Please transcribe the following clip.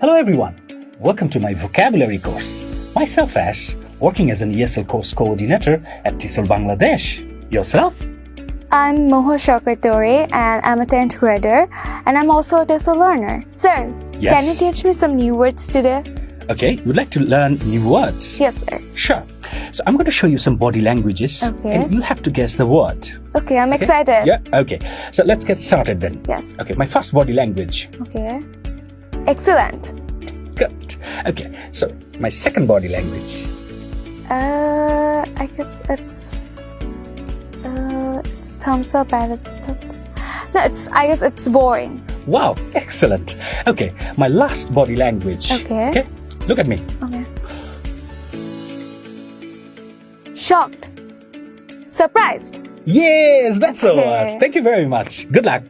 Hello everyone, welcome to my vocabulary course. Myself Ash, working as an ESL course coordinator at TESOL Bangladesh. Yourself? I'm Moho Shokatore and I'm a 10th grader and I'm also a TESOL learner. Sir, Yes. can you teach me some new words today? Okay, you'd like to learn new words? Yes, sir. Sure. So I'm going to show you some body languages Okay. and you'll have to guess the word. Okay, I'm Okay? excited. Yeah, okay. So let's get started then. Yes. Okay, my first body language. Okay. Excellent. Good. Okay, so my second body language. Uh, I guess it's uh, it's thumbs up and it's. No, it's I guess it's boring. Wow, excellent. Okay, my last body language. Okay. Okay, look at me. Okay. Shocked. Surprised. Yes, that's the Okay. word. Thank you very much. Good luck.